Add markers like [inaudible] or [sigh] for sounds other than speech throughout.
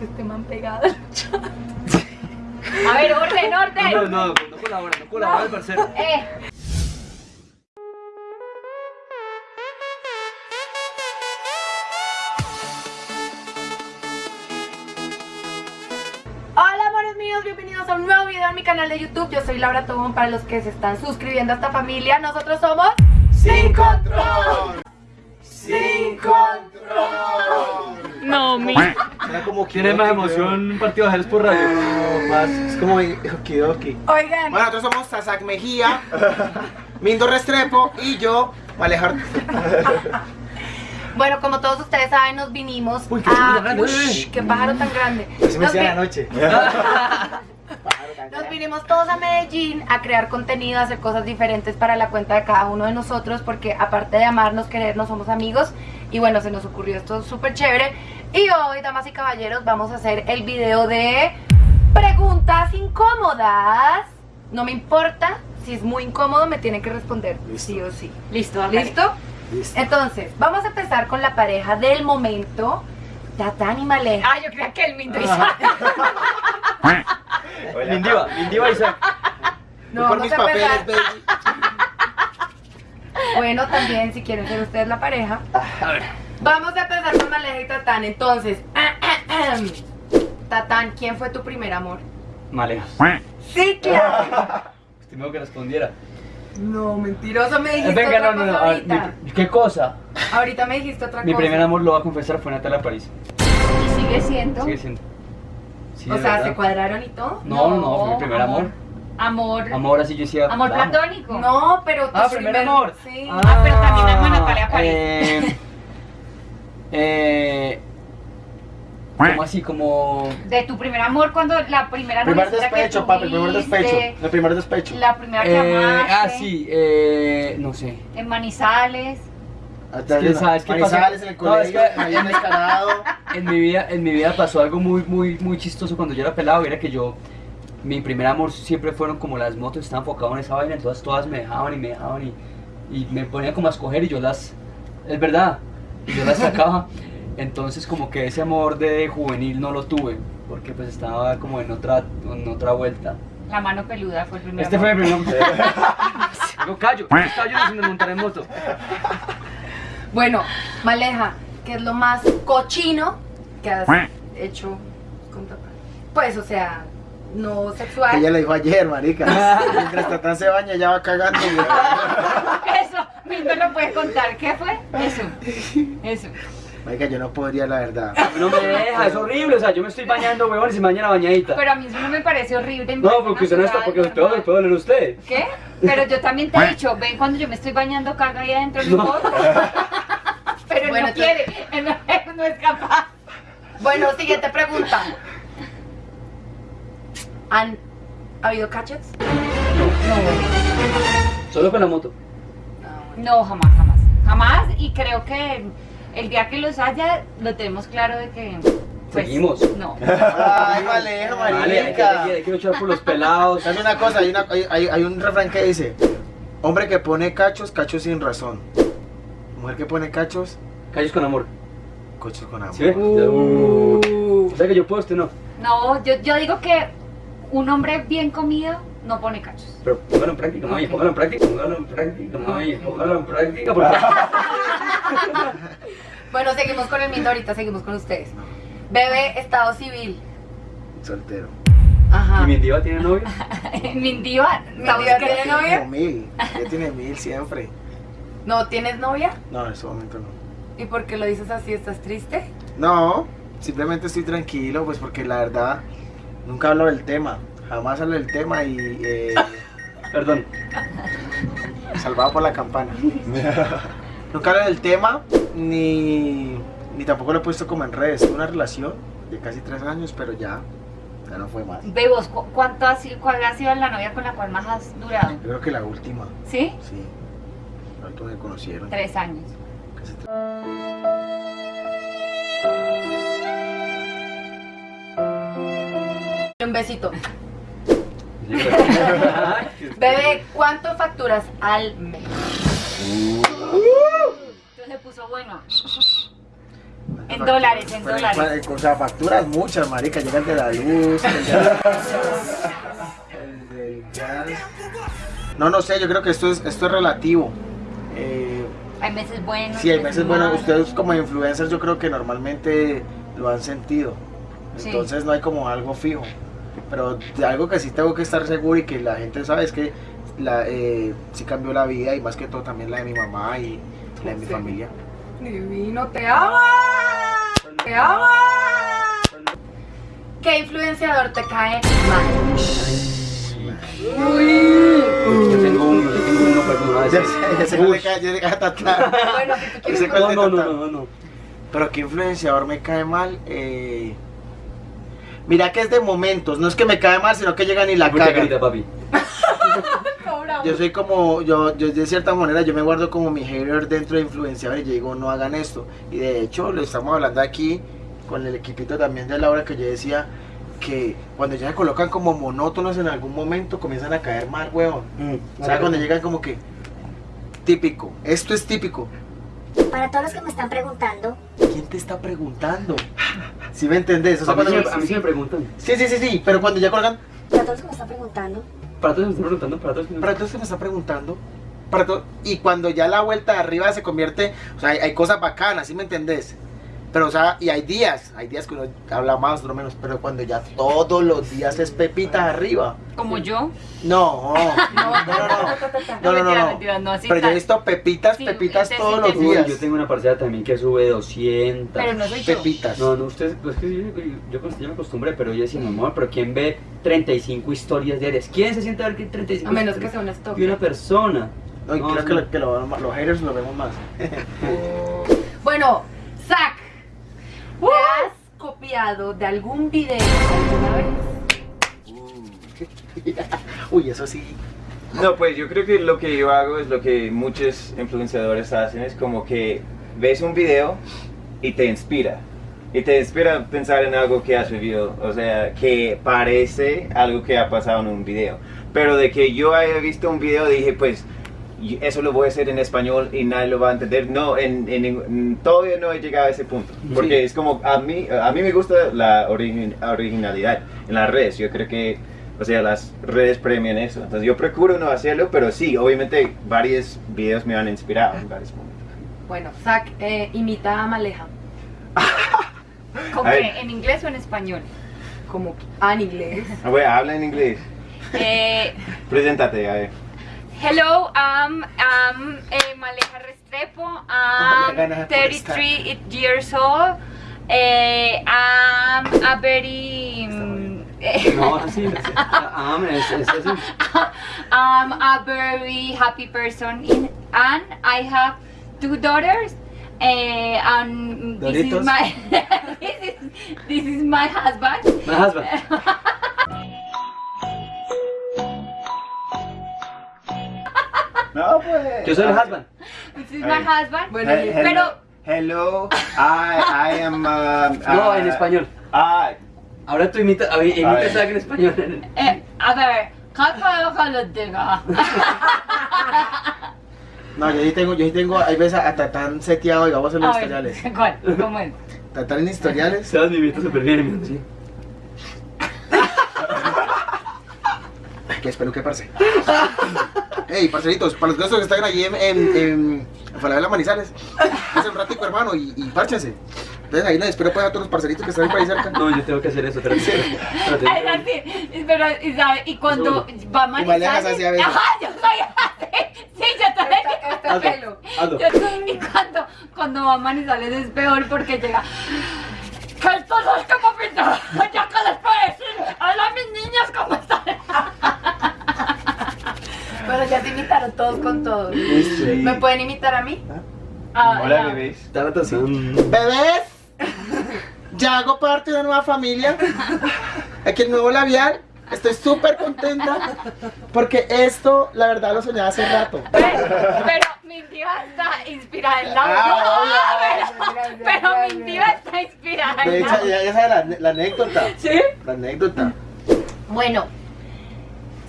Este man pegado. A ver, orden, orden. No, no, no colabora, no colabora el parcero. Eh. Hola amores míos, bienvenidos a un nuevo video en mi canal de YouTube Yo soy Laura Tobón, para los que se están suscribiendo a esta familia Nosotros somos... ¡Sin control! ¡Sin control! No, mi... Era como tiene más emoción un partido de ajedrez por radio. Más, es como okidoki. Oigan, Bueno, nosotros somos Sasak Mejía, [laughs] Mindo Restrepo y yo, Alejar. [laughs] bueno, como todos ustedes saben, nos vinimos Uy, qué a... grande. ¡Qué pájaro tan grande! Eso me Nos decía vi- anoche. [laughs] Nos vinimos todos a Medellín a crear contenido, a hacer cosas diferentes para la cuenta de cada uno de nosotros porque aparte de amarnos, querernos, somos amigos y bueno, se nos ocurrió esto súper chévere y hoy, damas y caballeros, vamos a hacer el video de preguntas incómodas no me importa, si es muy incómodo me tienen que responder Listo. sí o sí Listo, ¿Listo? Listo. Entonces, vamos a empezar con la pareja del momento Tatán y Maleja Ah, yo creía que el Mindo [laughs] Mindiva, Mindiva Isaac. No, Por vamos mis papeles, baby. Bueno, también si quieren ser ustedes la pareja. A ver. Vamos a empezar con Maleja y Tatán. Entonces, Tatán, ¿quién fue tu primer amor? Malejas. Sí, claro. [laughs] Estimado que respondiera. No, mentiroso, me dijiste Venga, otra no, no, cosa no. a ver, ahorita. mi- ¿Qué cosa? Ahorita me dijiste otra Mi cosa. primer amor, lo voy a confesar, fue Natalia París. Y sigue siendo. Sigue siendo. Sí, O sea, verdad. ¿se cuadraron y todo? No, no, no, fue mi primer amor. Amor. Amor, así yo decía. Amor la amo. platónico. No, pero tu Ah, primer amor. Sí. Ah, pero también amo a Natalia París. Eh, eh, como así, como. De tu primer amor cuando la primera Primer despecho, papi, el primer despecho. El primer despecho. La primera que Eh, amaste. ah, sí, eh, no sé. En Manizales. Es que, ¿sabes qué pasa? Manizales en el No, es colegio, que- habían descarado. [laughs] En mi vida, en mi vida pasó algo muy, muy, muy chistoso cuando yo era pelado. Era que yo, mi primer amor siempre fueron como las motos, estaba enfocado en esa vaina, entonces todas me dejaban y me dejaban y, y me ponía como a escoger y yo las, es verdad, yo las sacaba. Entonces como que ese amor de juvenil no lo tuve, porque pues estaba como en otra, en otra vuelta. La mano peluda fue el primer Este amor. fue mi primer. [laughs] Yo callo, yo sin montar en moto. Bueno, Maleja, ¿qué es lo más cochino que has hecho con Tatán? Pues, o sea, no sexual. Ella lo dijo ayer, marica. [laughs] Mientras Tatán se baña, ya va cagando. y- Eso, Mindo lo puede contar. ¿Qué fue? Eso. Eso. Marica, yo no podría, la verdad. No me deja, es horrible, o sea, yo me estoy bañando, huevón, y se me baña la bañadita. Pero a mí eso no me parece horrible. No, porque usted no está, porque usted puede oler usted. ¿Qué? Pero yo también te he dicho, ven cuando yo me estoy bañando, caga ahí adentro, no No. Pero él Bueno, no quiere, él no, él no es capaz. Bueno, siguiente pregunta. ¿Han habido cachets? Solo con la moto. No, jamás, jamás. Jamás, y creo que el día que los haya, lo tenemos claro de que. pues, Seguimos. No. [laughs] Ay, Maleja, Vale, hay que, marica. hay que- hay que luchar por los pelados. ¿Sabes una cosa? Hay, una- hay- hay- hay un refrán que dice: Hombre que pone cachos, cachos sin razón. Mujer que pone cachos, Calles con amor. cachos con amor. ¿Sí ve? Uh. O sea que yo puedo, usted no. No, yo, yo digo que un hombre bien comido no pone cachos. Pero póngalo en práctica, mami, Ok. póngalo en práctica, póngalo en práctica, mami, póngalo en práctica. Porque... [laughs] Bueno, seguimos con el miento ahorita, seguimos con ustedes. Bebé, estado civil. Soltero. Ajá. ¿Y mi diva tiene novio? [laughs] Mindiva, Mindiva tiene novia? Como mil. Ya tiene mil siempre. ¿No tienes novia? No, en este momento no. ¿Y por qué lo dices así? ¿Estás triste? No, simplemente estoy tranquilo, pues porque la verdad nunca hablo del tema. Jamás hablo del tema y eh, [laughs] Perdón. salvado por la campana. [laughs] nunca hablo del tema ni, ni tampoco lo he puesto como en redes. Tuve una relación de casi tres años, pero ya, ya no fue más. Bebos, ¿cu- ¿cuánto ha sido, ¿cuál ha sido la novia con la cual más has durado? Yo creo que la última, ¿Sí? sí. La última que conocieron. Tres años. Casi tres- Un besito. Bebé, ¿cuánto facturas al mes? Entonces se puso bueno. En dólares, en dólares. O sea, facturas muchas, marica. Llegan de la luz. el de- el del gas. [laughs] No, no sé, yo creo que esto es, esto es relativo. Eh, Hay meses buenos. sí, hay meses buenos. Ustedes como influencers yo creo que normalmente lo han sentido. Sí. Entonces no hay como algo fijo. Pero de algo que sí tengo que estar seguro y que la gente sabe es que la, eh, sí cambió la vida y más que todo también la de mi mamá y la de mi Sí. familia. Divino, te amo. Te amo. ¿Qué influenciador te cae mal? Yo tengo uno, yo tengo uno, pero no Ya sé, cuál le cae-. Bueno, si tú quieres Ese cuál No, no, no, no, no. Pero qué influenciador me cae mal. Eh, Mira que es de momentos, no es que me cae mal, sino que llegan y la Mucha cagan. carita, papi. [laughs] Yo soy como, yo, yo de cierta manera, yo me guardo como mi hater dentro de influenciadores y yo digo, no hagan esto. Y de hecho, lo estamos hablando aquí con el equipito también de Laura que yo decía que cuando ya se colocan como monótonos en algún momento comienzan a caer mal, huevón. O sea, cuando llegan como que típico, esto es típico. Para todos los que me están preguntando, ¿Quién te está preguntando? [laughs] Si me entendés? O sea, A mí, cuando- sí me- a mí sí me preguntan. sí, sí, sí, sí, pero cuando ya colocan, para todos que me están preguntando, Para todos me están preguntando, para todos. para todos se me está preguntando. Para todo, y cuando ya la vuelta de arriba se convierte, o sea, hay, hay cosas bacanas, ¿sí me entendés? Pero, o sea, y hay días, hay días que uno habla más, o menos, pero cuando ya todos los días es pepitas arriba. Como yo. [laughs] No, no, no, no, [laughs] no, no, no, mentira, no. mentira, no, así Pero yo he visto pepitas, pepitas sí, sí, todos los días. yo tengo una parcera también que sube 200. Pero no soy yo. Pepitas. No, no, ustedes, pues que yo, yo, yo, yo me acostumbré, pero yo decía, mamá, pero ¿quién ve 35 historias diarias? ¿Quién se siente a ver que 35 A menos que sea un stock. Y una persona. No, y No, creo que, lo- que lo- los haters lo vemos más. [laughs] Bueno, Zach, ¿te has copiado de algún video alguna [laughs] vez? Uy, eso sí. No, pues yo creo que lo que yo hago es lo que muchos influenciadores hacen, es como que ves un video y te inspira. Y te inspira a pensar en algo que has vivido, o sea, que parece algo que ha pasado en un video. Pero de que yo haya visto un video dije, pues, y eso lo voy a hacer en español y nadie lo va a entender. No, en, en- en- todavía no he llegado a ese punto. Porque Sí. es como, a mí, a mí me gusta la origin- originalidad en las redes. Yo creo que, o sea, las redes premian eso. Entonces yo procuro no hacerlo, pero sí, obviamente varios videos me han inspirado en varios momentos. Bueno, Zach eh, imita a Maleja. [laughs] ¿En inglés o en español? Como ah, en inglés. A ver, habla en inglés. Eh, Preséntate, a ver. Hello, I'm, I'm Maleja Restrepo. I'm 33 years old. Eh, I'm a very... eh, No, así, así. Es, es así. [laughs] I'm a very happy person in, and I have two daughters. Uh, and this is my [laughs] this is this is my husband. My husband. [laughs] No, pues. Yo soy el husband. This is A my husband. Bueno, He- y- hello, pero- hello, I, I am. um, [laughs] No, uh, en español. Ah, Ahora tú imitas, a ver, A imitas algo en español. Eh, a ver, ¿qué puedo que lo diga? No, yo sí tengo, yo sí tengo, hay veces hasta tan seteado, en los A ver, historiales. ¿Cuál? ¿Cómo es? Tan en historiales. Sebas me imita súper bien, amigo, sí. [laughs] Que espero que parce. [laughs] Ey, parceritos, para los que están allí en, en, en, Falabella Manizales, hace un ratico, hermano, y, y párchense. Entonces ahí les espero pues a todos los parceritos que están ahí por ahí cerca. No, yo tengo que hacer eso, espérate. espérate. Pero, y, sabe, y cuando va a Y así a veces. Ajá, yo soy así. Sí, yo también. Este pelo. hazlo. Yo- y cuando, cuando va a Manizales es peor porque llega. ¿Qué esto no es como pinta? ¿Ya qué les puedo decir? Hola mis niñas, ¿cómo están? Bueno, ya se imitaron todos con todos. sí. ¿Me pueden imitar a mí? Ah, Hola, ya. bebés. Así. Bebés, ya hago parte de una nueva familia. Aquí el nuevo labial. Estoy súper contenta porque esto, la verdad, lo soñaba hace rato. Pero, pero mi diva está inspirada en la Ah, No, pero, pero mi diva está inspirada De en la ya, ya sabes la, la anécdota. ¿Sí? La anécdota. Bueno,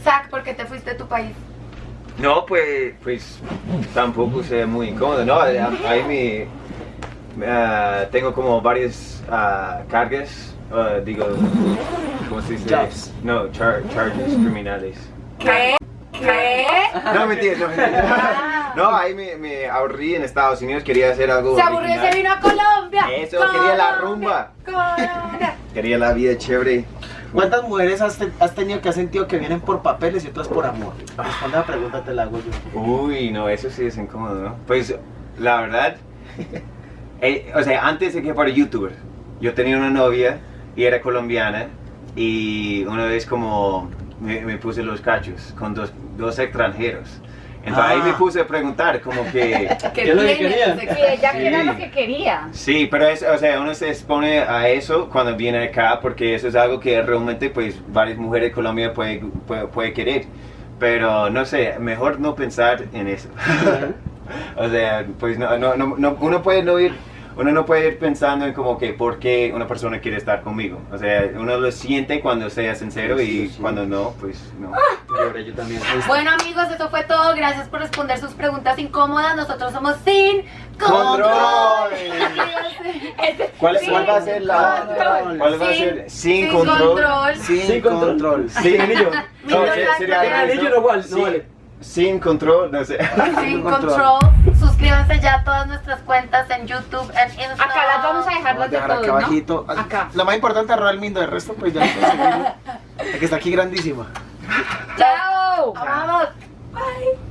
Zach, ¿por qué te fuiste a tu país? No, pues, pues tampoco sé muy incómodo, ¿no? Ahí me, ah, tengo como varias ah, cargas, ah, digo, ¿cómo se dice? Jobs. No, char- charges criminales. ¿Qué? ¿Qué? No, mentira, no, mentira. [laughs] No, ahí me, me ahorré en Estados Unidos, quería hacer algo Se aburrió y original. se vino a Colombia. Eso, quería la Colombia, Colombia. Quería la vida chévere. ¿Cuántas mujeres has, te- has tenido que has sentido que vienen por papeles y otras por amor? Responde la pregunta, te la hago yo. Uy, no, eso sí es incómodo, ¿no? Pues, la verdad, [laughs] eh, o sea, antes de que fuera youtuber, yo tenía una novia y era colombiana y una vez como me, puse los cachos con dos extranjeros. Entonces ahí Ah. me puse a preguntar como que... [laughs] ¿Qué ¿Qué es lo que quería? Qué. ella Sí. que era lo que quería. Sí, pero es, o sea, uno se expone a eso cuando viene acá porque eso es algo que realmente pues varias mujeres de Colombia puede, puede, puede querer. Pero no sé, mejor no pensar en eso. [laughs] o sea, pues no, no, no, no- uno puede no ir, uno no puede ir pensando en como que por qué una persona quiere estar conmigo. O sea, uno lo siente cuando sea sincero Sí, y sí, sí. cuando no, pues no. Lloré yo también. [laughs] Bueno amigos, eso fue todo. Gracias por responder sus preguntas incómodas. Nosotros somos Sin ¡Control! Suscríbanse. [laughs] ¿Cuál, Sin cuál va a ser la... control. ¿Cuál va a Sin- ser? Sin, sin control. control. Sin, Sin control. control. Sin anillo. No, sería. Anillo no vale. Sin control, no sé. Sin control. Suscríbanse ya a todas nuestras cuentas en YouTube, en Instagram. Acá las vamos a dejar Vamos a las de dejar acá ¿no? Acá. Lo más importante es el Mindo, el resto pues ya lo conseguimos. [laughs] La que está aquí grandísima. ¡Chao! Vamos. Bye.